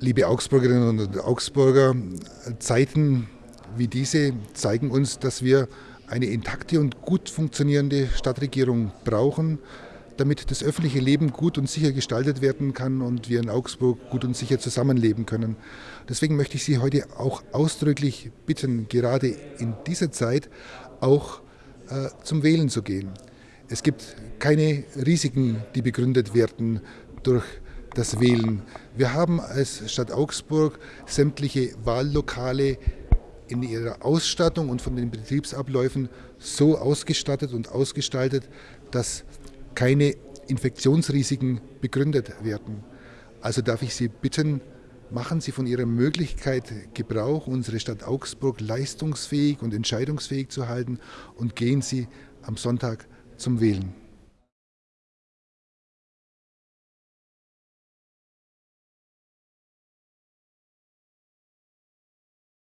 Liebe Augsburgerinnen und Augsburger, Zeiten wie diese zeigen uns, dass wir eine intakte und gut funktionierende Stadtregierung brauchen, damit das öffentliche Leben gut und sicher gestaltet werden kann und wir in Augsburg gut und sicher zusammenleben können. Deswegen möchte ich Sie heute auch ausdrücklich bitten, gerade in dieser Zeit auch äh, zum Wählen zu gehen. Es gibt keine Risiken, die begründet werden durch das Wählen. Wir haben als Stadt Augsburg sämtliche Wahllokale in ihrer Ausstattung und von den Betriebsabläufen so ausgestattet und ausgestaltet, dass keine Infektionsrisiken begründet werden. Also darf ich Sie bitten, machen Sie von Ihrer Möglichkeit Gebrauch, unsere Stadt Augsburg leistungsfähig und entscheidungsfähig zu halten und gehen Sie am Sonntag zum Wählen.